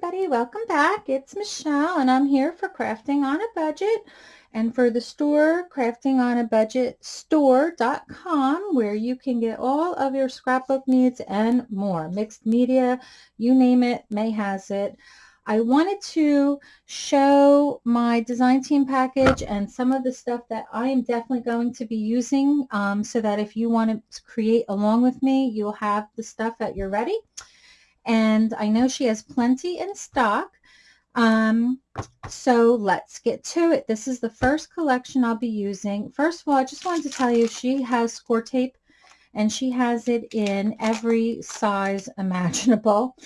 everybody, welcome back. It's Michelle and I'm here for Crafting on a Budget and for the store crafting on a budget store.com where you can get all of your scrapbook needs and more. Mixed media, you name it, May has it. I wanted to show my design team package and some of the stuff that I am definitely going to be using um, so that if you want to create along with me, you'll have the stuff that you're ready and I know she has plenty in stock. Um, so let's get to it. This is the first collection I'll be using. First of all, I just wanted to tell you she has score tape and she has it in every size imaginable.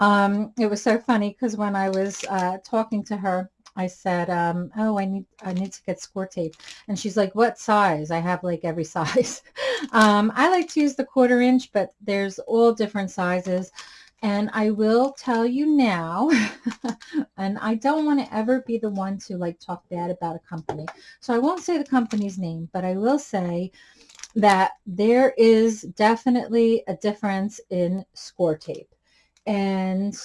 Um, it was so funny because when I was uh, talking to her, I said, um, oh, I need, I need to get score tape. And she's like, what size? I have like every size. um, I like to use the quarter inch, but there's all different sizes. And I will tell you now, and I don't want to ever be the one to like talk bad about a company. So I won't say the company's name, but I will say that there is definitely a difference in score tape. And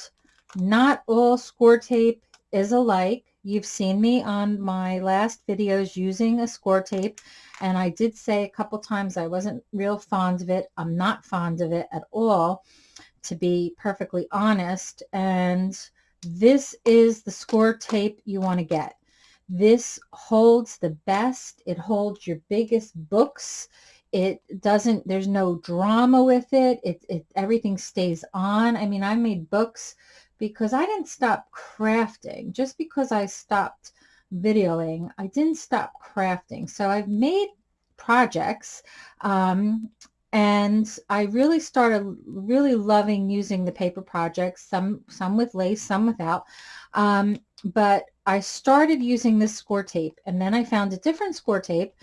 not all score tape is alike. You've seen me on my last videos using a score tape. And I did say a couple times I wasn't real fond of it. I'm not fond of it at all to be perfectly honest. And this is the score tape you want to get. This holds the best. It holds your biggest books. It doesn't, there's no drama with it. It, it everything stays on. I mean, I made books because I didn't stop crafting. Just because I stopped videoing, I didn't stop crafting. So I've made projects um, and I really started really loving using the paper projects, some, some with lace, some without. Um, but I started using this score tape and then I found a different score tape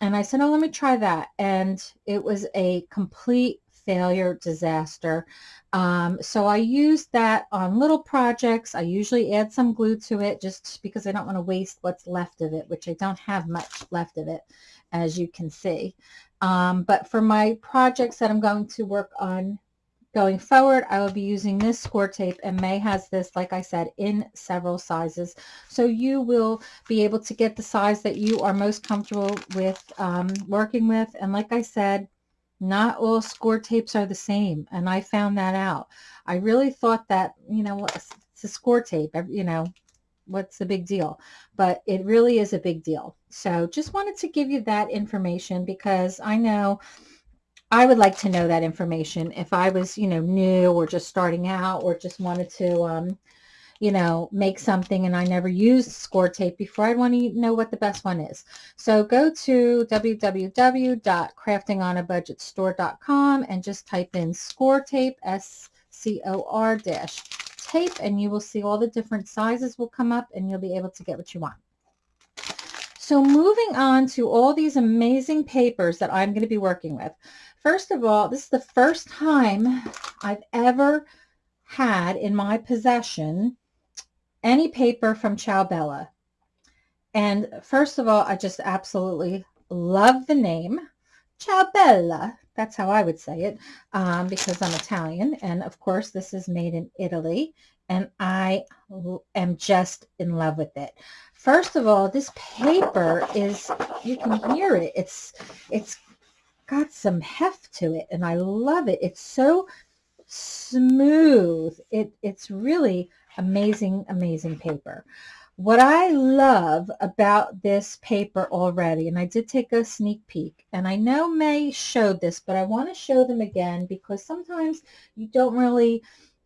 and I said, oh, let me try that. And it was a complete failure disaster. Um, so I used that on little projects. I usually add some glue to it just because I don't want to waste what's left of it, which I don't have much left of it, as you can see. Um, but for my projects that I'm going to work on going forward, I will be using this score tape and May has this, like I said, in several sizes. So you will be able to get the size that you are most comfortable with um, working with. And like I said, not all score tapes are the same. And I found that out. I really thought that, you know, it's a score tape, you know, what's the big deal? But it really is a big deal. So just wanted to give you that information because I know I would like to know that information if I was, you know, new or just starting out or just wanted to, um, you know, make something and I never used score tape before. I want to know what the best one is. So go to www.craftingonabudgetstore.com and just type in score tape, S-C-O-R dash tape and you will see all the different sizes will come up and you'll be able to get what you want. So moving on to all these amazing papers that I'm going to be working with. First of all, this is the first time I've ever had in my possession any paper from Ciao Bella. And first of all, I just absolutely love the name. Ciao Bella. That's how I would say it um, because I'm Italian. And of course, this is made in Italy. And I am just in love with it. First of all, this paper is, you can hear it. It's, it's got some heft to it. And I love it. It's so smooth. It, it's really amazing, amazing paper. What I love about this paper already, and I did take a sneak peek, and I know May showed this, but I want to show them again because sometimes you don't really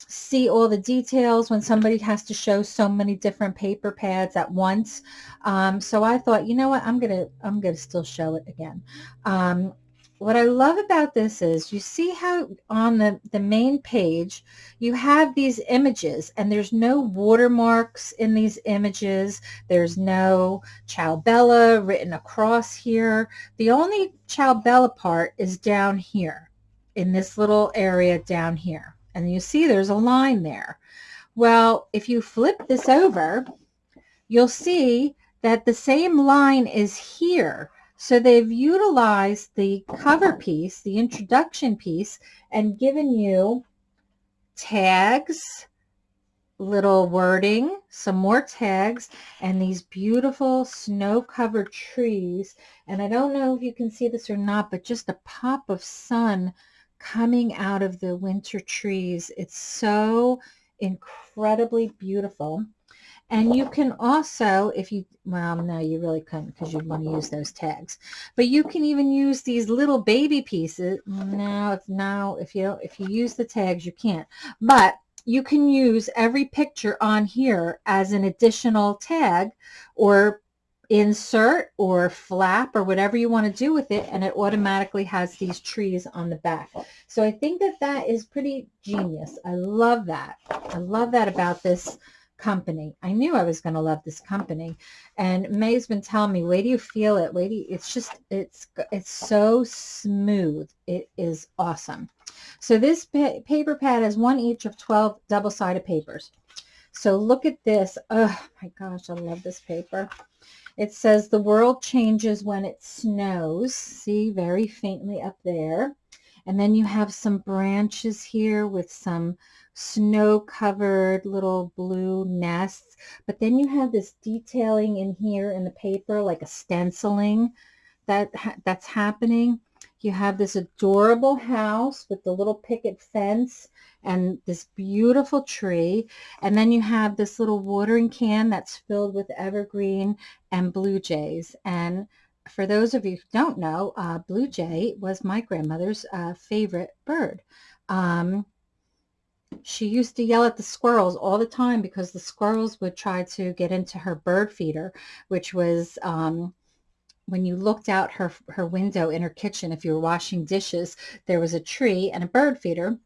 see all the details when somebody has to show so many different paper pads at once. Um, so I thought, you know what, I'm going to, I'm to still show it again. Um, what I love about this is you see how on the, the main page you have these images and there's no watermarks in these images. There's no Ciao Bella written across here. The only Ciao Bella part is down here in this little area down here. And you see there's a line there. Well, if you flip this over, you'll see that the same line is here so they've utilized the cover piece, the introduction piece, and given you tags, little wording, some more tags, and these beautiful snow-covered trees. And I don't know if you can see this or not, but just a pop of sun coming out of the winter trees. It's so incredibly beautiful. And you can also, if you, well, no, you really couldn't because you'd want to use those tags. But you can even use these little baby pieces. Now, if now, if you if you use the tags, you can't. But you can use every picture on here as an additional tag or insert or flap or whatever you want to do with it and it automatically has these trees on the back. So I think that that is pretty genius. I love that. I love that about this company. I knew I was going to love this company. And May's been telling me, wait do you feel it? Wait do it's just, it's, it's so smooth. It is awesome. So this pa paper pad has one each of 12 double-sided papers. So look at this. Oh my gosh, I love this paper. It says the world changes when it snows. See, very faintly up there. And then you have some branches here with some snow-covered little blue nests. But then you have this detailing in here in the paper, like a stenciling that that's happening. You have this adorable house with the little picket fence and this beautiful tree. And then you have this little watering can that's filled with evergreen and blue jays. And for those of you who don't know, uh, blue jay was my grandmother's uh, favorite bird. Um, she used to yell at the squirrels all the time because the squirrels would try to get into her bird feeder, which was um, when you looked out her, her window in her kitchen, if you were washing dishes, there was a tree and a bird feeder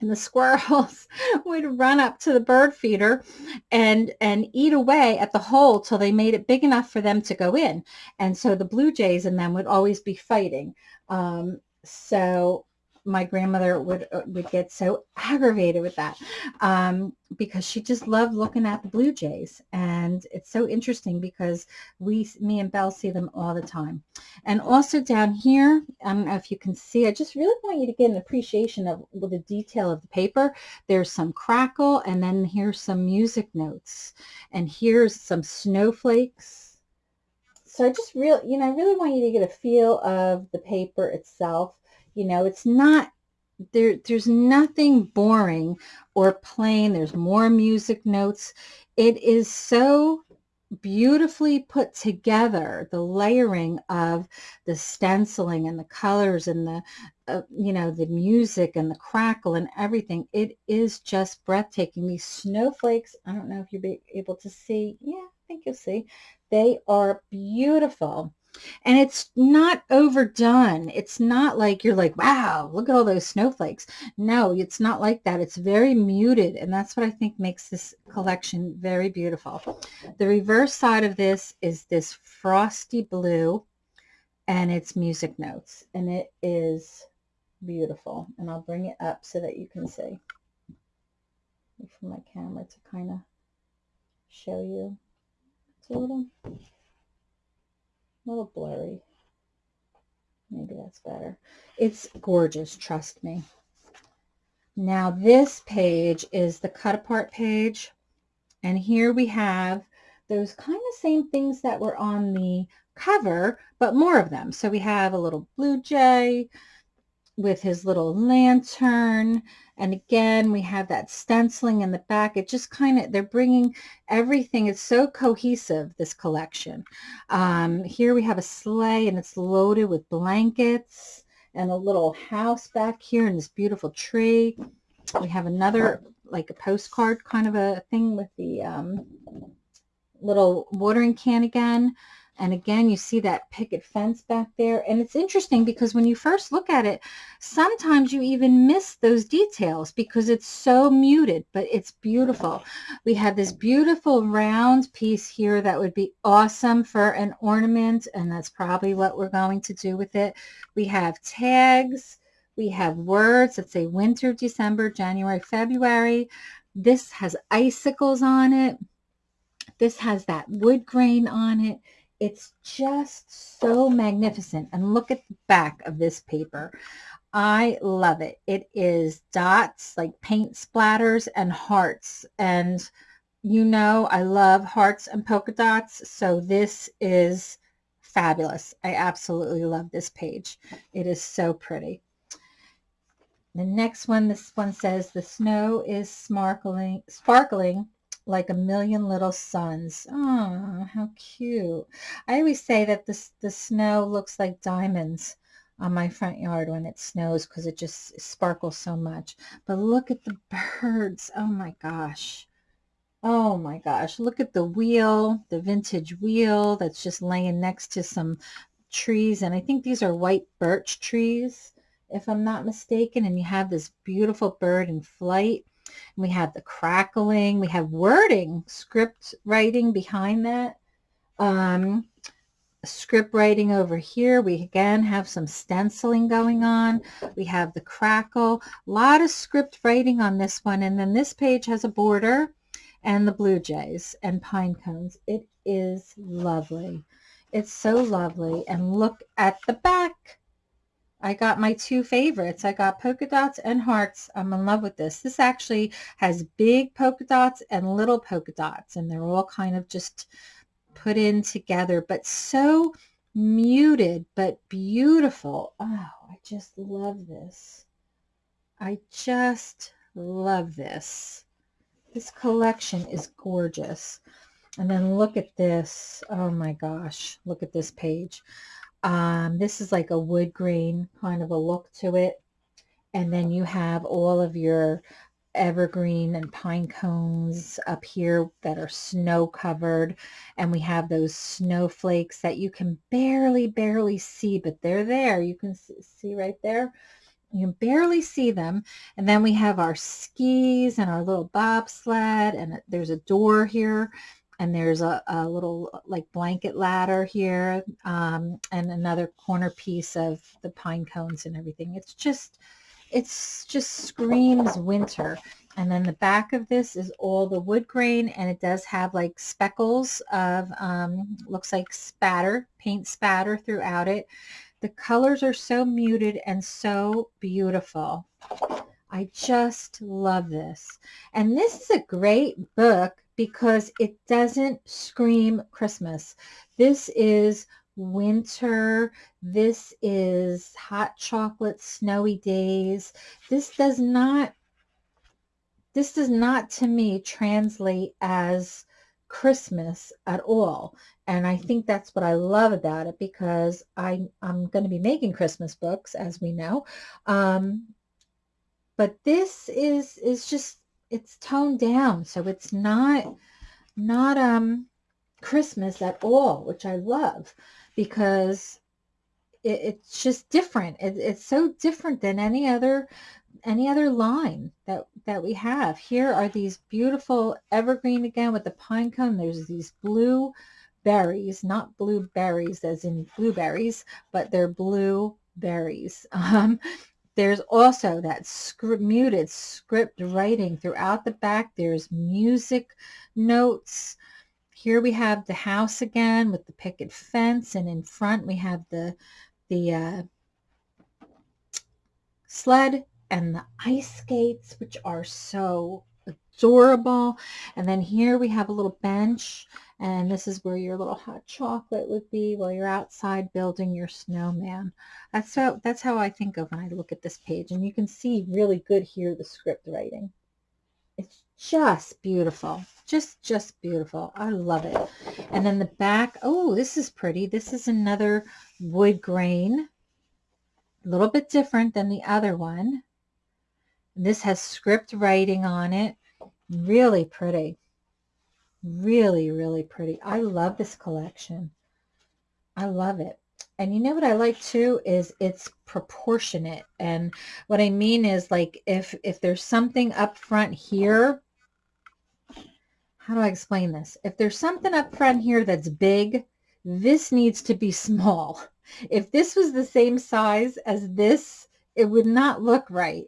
and the squirrels would run up to the bird feeder and and eat away at the hole till they made it big enough for them to go in. And so the blue jays and them would always be fighting. Um, so my grandmother would uh, would get so aggravated with that um, because she just loved looking at the blue jays. And it's so interesting because we me and Belle see them all the time. And also down here I don't know if you can see I just really want you to get an appreciation of the detail of the paper. There's some crackle and then here's some music notes. And here's some snowflakes. So I just really you know I really want you to get a feel of the paper itself you know, it's not, there. there's nothing boring or plain. There's more music notes. It is so beautifully put together the layering of the stenciling and the colors and the uh, you know the music and the crackle and everything it is just breathtaking these snowflakes i don't know if you'll be able to see yeah i think you'll see they are beautiful and it's not overdone. It's not like you're like, wow, look at all those snowflakes. No, it's not like that. It's very muted. And that's what I think makes this collection very beautiful. The reverse side of this is this frosty blue and it's music notes. And it is beautiful. And I'll bring it up so that you can see. For my camera to kind of show you. It's a little a little blurry. Maybe that's better. It's gorgeous, trust me. Now this page is the cut apart page. And here we have those kind of same things that were on the cover, but more of them. So we have a little blue jay, with his little lantern. And again, we have that stenciling in the back. It just kind of, they're bringing everything. It's so cohesive, this collection. Um, here we have a sleigh and it's loaded with blankets and a little house back here and this beautiful tree. We have another, like a postcard kind of a thing with the um, little watering can again. And again, you see that picket fence back there. And it's interesting because when you first look at it, sometimes you even miss those details because it's so muted, but it's beautiful. We have this beautiful round piece here that would be awesome for an ornament. And that's probably what we're going to do with it. We have tags. We have words that say winter, December, January, February. This has icicles on it. This has that wood grain on it. It's just so magnificent. And look at the back of this paper. I love it. It is dots, like paint splatters and hearts. And you know I love hearts and polka dots, so this is fabulous. I absolutely love this page. It is so pretty. The next one, this one says, the snow is sparkling, sparkling like a million little suns. Oh, how cute. I always say that this, the snow looks like diamonds on my front yard when it snows because it just sparkles so much. But look at the birds. Oh my gosh. Oh my gosh, look at the wheel, the vintage wheel that's just laying next to some trees. And I think these are white birch trees, if I'm not mistaken. And you have this beautiful bird in flight. And we have the crackling. We have wording, script writing behind that. Um, script writing over here. We again have some stenciling going on. We have the crackle. A lot of script writing on this one. And then this page has a border and the blue jays and pine cones. It is lovely. It's so lovely. And look at the back. I got my two favorites. I got polka dots and hearts. I'm in love with this. This actually has big polka dots and little polka dots, and they're all kind of just put in together, but so muted, but beautiful. Oh, I just love this. I just love this. This collection is gorgeous. And then look at this. Oh my gosh. Look at this page. Um, this is like a wood grain kind of a look to it. And then you have all of your evergreen and pine cones up here that are snow covered. And we have those snowflakes that you can barely, barely see, but they're there. You can see right there. You can barely see them. And then we have our skis and our little bobsled and there's a door here and there's a, a little like blanket ladder here um, and another corner piece of the pine cones and everything. It's just, it's just screams winter. And then the back of this is all the wood grain and it does have like speckles of, um, looks like spatter, paint spatter throughout it. The colors are so muted and so beautiful. I just love this. And this is a great book because it doesn't scream Christmas. This is winter. This is hot chocolate, snowy days. This does not, this does not to me translate as Christmas at all. And I think that's what I love about it because I, I'm going to be making Christmas books, as we know. Um, but this is, is just, it's toned down. So it's not, not, um, Christmas at all, which I love because it, it's just different. It, it's so different than any other any other line that that we have. Here are these beautiful evergreen again with the pine cone. There's these blue berries, not blueberries as in blueberries, but they're blue berries. Um, there's also that script, muted script writing throughout the back. There's music notes. Here we have the house again with the picket fence, and in front we have the the uh, sled and the ice skates, which are so adorable. And then here we have a little bench, and this is where your little hot chocolate would be while you're outside building your snowman. That's how, that's how I think of when I look at this page. And you can see really good here the script writing. It's just beautiful. Just, just beautiful. I love it. And then the back, oh, this is pretty. This is another wood grain. A little bit different than the other one. This has script writing on it. Really pretty. Really, really pretty. I love this collection. I love it. And you know what I like too is it's proportionate. And what I mean is like if if there's something up front here, how do I explain this? If there's something up front here that's big, this needs to be small. If this was the same size as this, it would not look right.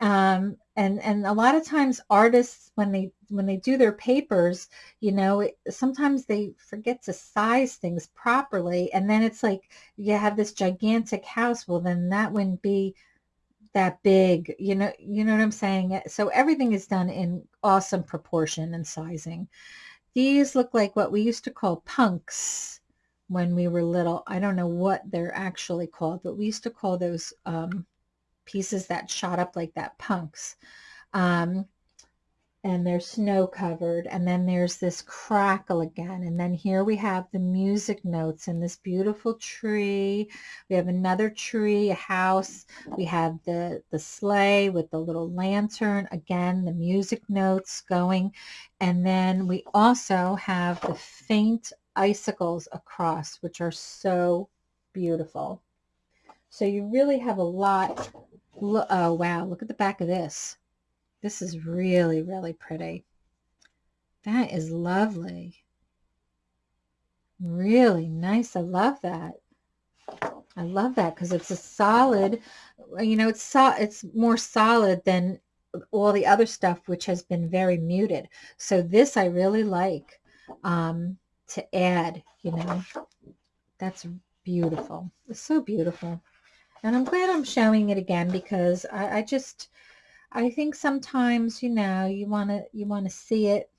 Um, and and a lot of times artists when they when they do their papers you know it, sometimes they forget to size things properly and then it's like you have this gigantic house well then that wouldn't be that big, you know, you know what I'm saying? So everything is done in awesome proportion and sizing. These look like what we used to call punks when we were little. I don't know what they're actually called, but we used to call those um, pieces that shot up like that punks. Um, and they're snow covered and then there's this crackle again and then here we have the music notes and this beautiful tree. We have another tree a house. We have the the sleigh with the little lantern again the music notes going. And then we also have the faint icicles across which are so beautiful. So you really have a lot oh wow look at the back of this this is really, really pretty. That is lovely. Really nice. I love that. I love that because it's a solid, you know, it's so, it's more solid than all the other stuff which has been very muted. So this I really like um, to add, you know. That's beautiful. It's so beautiful. And I'm glad I'm showing it again because I, I just, I think sometimes, you know, you want to you want to see it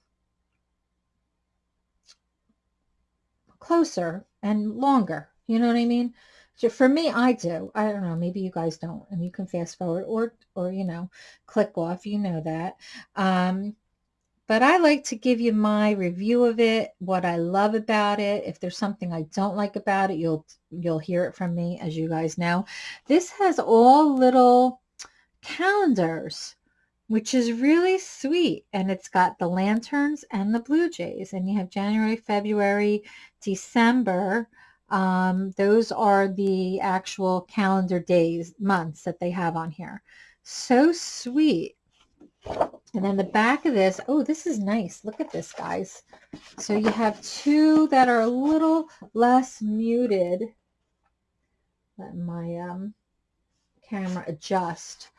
closer and longer. You know what I mean? So for me, I do. I don't know. Maybe you guys don't, and you can fast forward or, or you know, click off. You know that. Um, but I like to give you my review of it, what I love about it. If there's something I don't like about it, you'll you'll hear it from me, as you guys know. This has all little calendars, which is really sweet. And it's got the lanterns and the blue jays. And you have January, February, December. Um, those are the actual calendar days, months that they have on here. So sweet. And then the back of this, oh, this is nice. Look at this, guys. So you have two that are a little less muted. Let my um, camera adjust.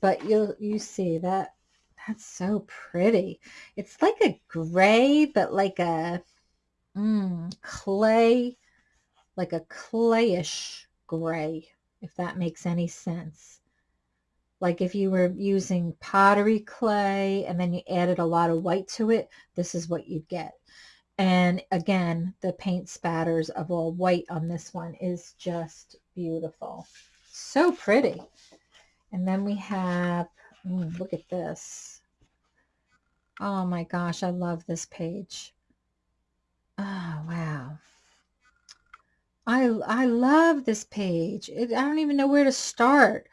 But you you see that that's so pretty. It's like a gray, but like a mm, clay, like a clayish gray, if that makes any sense. Like if you were using pottery clay and then you added a lot of white to it, this is what you'd get. And again, the paint spatters of all white on this one is just beautiful. So pretty. And then we have, mm, look at this. Oh my gosh, I love this page. Oh, wow. I, I love this page. It, I don't even know where to start.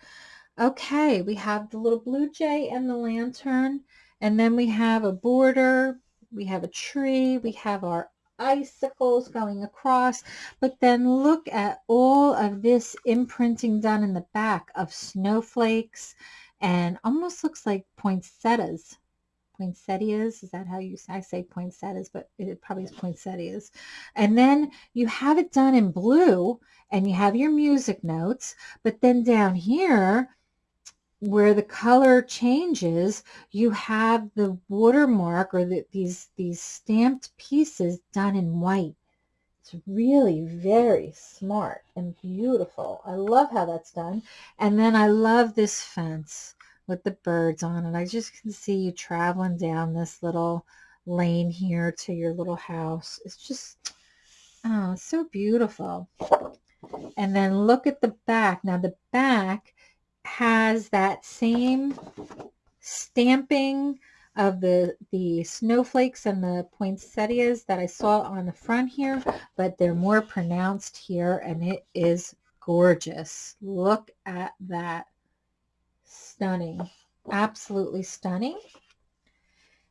Okay, we have the little blue jay and the lantern. And then we have a border. We have a tree. We have our icicles going across. But then look at all of this imprinting done in the back of snowflakes and almost looks like poinsettias. Poinsettias, is that how you say? I say poinsettias, but it probably is poinsettias. And then you have it done in blue and you have your music notes. But then down here, where the color changes, you have the watermark or the, these, these stamped pieces done in white. It's really very smart and beautiful. I love how that's done. And then I love this fence with the birds on it. I just can see you traveling down this little lane here to your little house. It's just, oh, so beautiful. And then look at the back. Now the back has that same stamping of the, the snowflakes and the poinsettias that I saw on the front here, but they're more pronounced here and it is gorgeous. Look at that. Stunning. Absolutely stunning.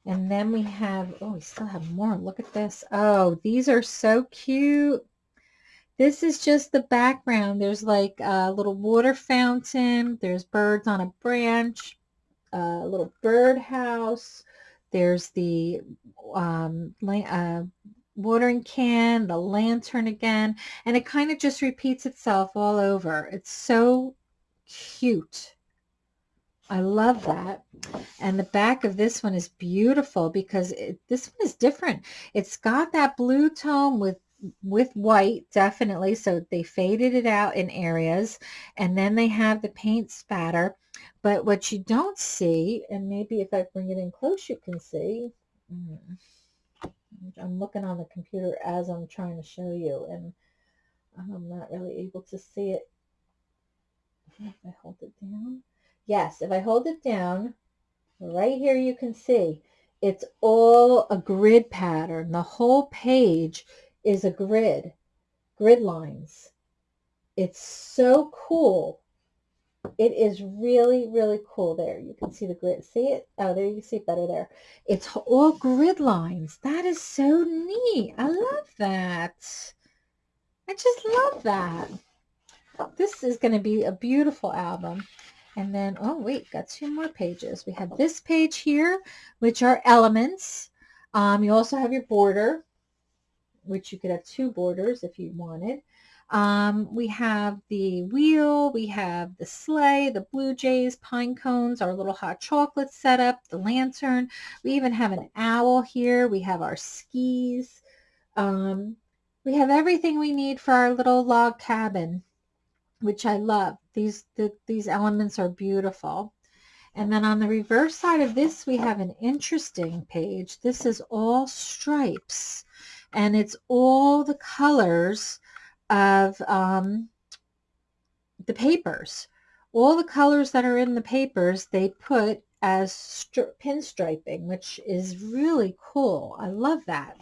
And then we have, oh, we still have more. Look at this. Oh, these are so cute. This is just the background. There's like a little water fountain. There's birds on a branch, a little birdhouse. There's the um, uh, watering can, the lantern again, and it kind of just repeats itself all over. It's so cute. I love that. And the back of this one is beautiful because it, this one is different. It's got that blue tone with with white, definitely. So they faded it out in areas. And then they have the paint spatter. But what you don't see, and maybe if I bring it in close, you can see. Mm, I'm looking on the computer as I'm trying to show you, and I'm not really able to see it. If I hold it down. Yes, if I hold it down, right here you can see it's all a grid pattern. The whole page is a grid, grid lines. It's so cool. It is really, really cool there. You can see the grid. See it? Oh, there you can see it better there. It's all grid lines. That is so neat. I love that. I just love that. This is going to be a beautiful album. And then, oh wait, got two more pages. We have this page here, which are elements. Um, you also have your border, which you could have two borders if you wanted. Um, we have the wheel, we have the sleigh, the blue jays, pine cones, our little hot chocolate setup, the lantern. We even have an owl here. We have our skis. Um, we have everything we need for our little log cabin, which I love. These, the, these elements are beautiful. And then on the reverse side of this, we have an interesting page. This is all stripes, and it's all the colors of um, the papers. All the colors that are in the papers, they put as pinstriping, which is really cool. I love that.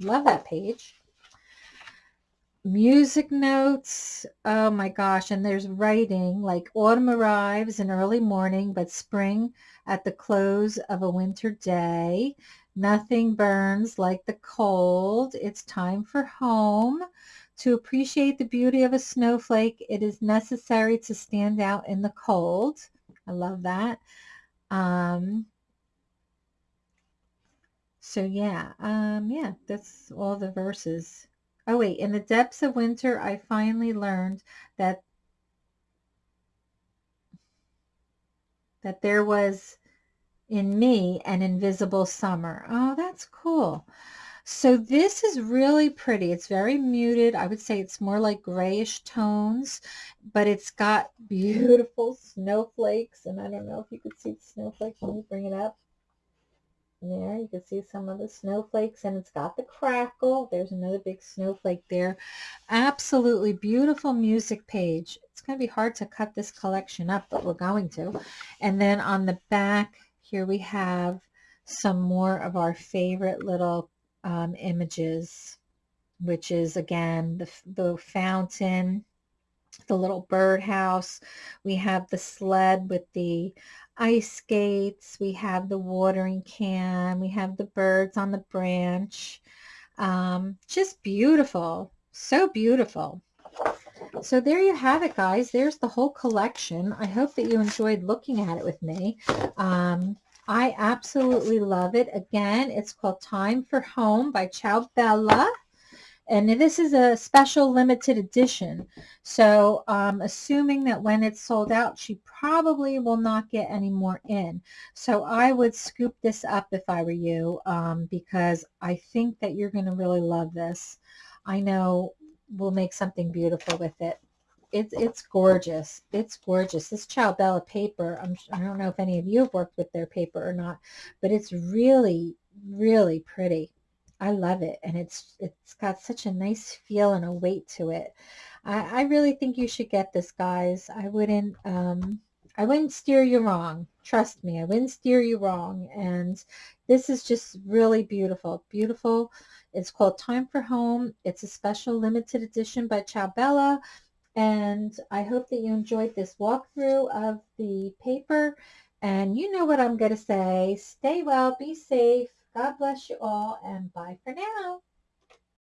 Love that page music notes. Oh my gosh. And there's writing like autumn arrives in early morning, but spring at the close of a winter day. Nothing burns like the cold. It's time for home. To appreciate the beauty of a snowflake, it is necessary to stand out in the cold. I love that. Um, so yeah, um, yeah, that's all the verses. Oh wait, in the depths of winter, I finally learned that that there was in me an invisible summer. Oh, that's cool. So this is really pretty. It's very muted. I would say it's more like grayish tones, but it's got beautiful snowflakes. And I don't know if you could see the snowflakes. Let me bring it up. There, you can see some of the snowflakes and it's got the crackle. There's another big snowflake there. Absolutely beautiful music page. It's going to be hard to cut this collection up, but we're going to. And then on the back, here we have some more of our favorite little um, images, which is again the, the fountain, the little birdhouse. We have the sled with the ice skates. We have the watering can. We have the birds on the branch. Um, just beautiful. So beautiful. So there you have it, guys. There's the whole collection. I hope that you enjoyed looking at it with me. Um, I absolutely love it. Again, it's called Time for Home by Ciao Bella. And this is a special limited edition. So um, assuming that when it's sold out, she probably will not get any more in. So I would scoop this up if I were you um, because I think that you're going to really love this. I know we'll make something beautiful with it. It's it's gorgeous. It's gorgeous. This Ciao Bella paper, I'm, I don't know if any of you have worked with their paper or not, but it's really, really pretty. I love it. And it's it's got such a nice feel and a weight to it. I, I really think you should get this, guys. I wouldn't um, I wouldn't steer you wrong. Trust me, I wouldn't steer you wrong. And this is just really beautiful. Beautiful. It's called Time for Home. It's a special limited edition by Ciao Bella. And I hope that you enjoyed this walkthrough of the paper. And you know what I'm going to say. Stay well, be safe, God bless you all, and bye for now.